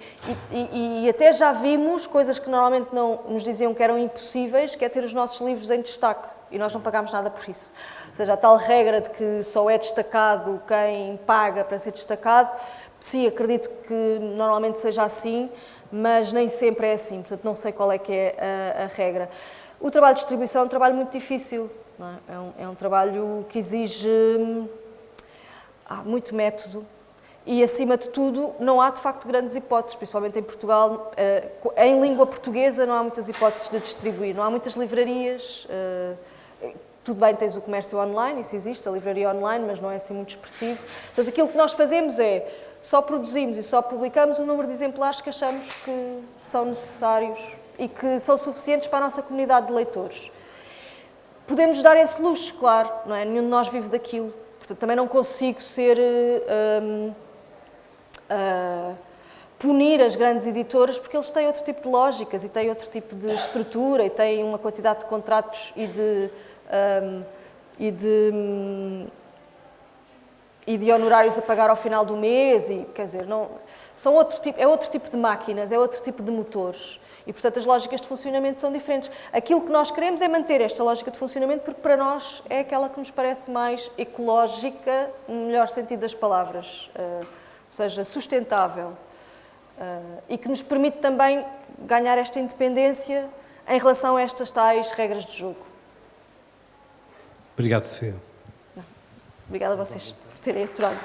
e, e, até já vimos coisas que normalmente não nos diziam que eram impossíveis, que é ter os nossos livros em destaque, e nós não pagámos nada por isso. Ou seja, a tal regra de que só é destacado quem paga para ser destacado, sim, acredito que normalmente seja assim, mas nem sempre é assim, portanto não sei qual é que é a, a regra. O trabalho de distribuição é um trabalho muito difícil, é? É, um, é? um, trabalho que exige ah, muito método e, acima de tudo, não há de facto grandes hipóteses, principalmente em Portugal. Uh, em língua portuguesa não há muitas hipóteses de distribuir, não há muitas livrarias. Tudo bem, tens o comércio online, isso existe, a livraria online, mas não é assim muito expressivo. Portanto, aquilo que nós fazemos é só produzimos e só publicamos o número de exemplares que achamos que são necessários e que são suficientes para a nossa comunidade de leitores. Podemos dar esse luxo, claro, não é? Nenhum de nós vive daquilo. Portanto, também não consigo ser... Um, uh, ah, punir as grandes editoras porque eles têm outro tipo de lógicas e têm outro tipo de estrutura e têm uma quantidade de contratos e de... Um, e de e de honorários a pagar ao final do mês, e, quer dizer, não, são outro tipo, é outro tipo de máquinas, é outro tipo de motores. E, portanto, as lógicas de funcionamento são diferentes. Aquilo que nós queremos é manter esta lógica de funcionamento porque, para nós, é aquela que nos parece mais ecológica, no melhor sentido das palavras, uh, ou seja, sustentável. Uh, e que nos permite também ganhar esta independência em relação a estas tais regras de jogo. Obrigado, Sofia. Obrigada a vocês terem aturado.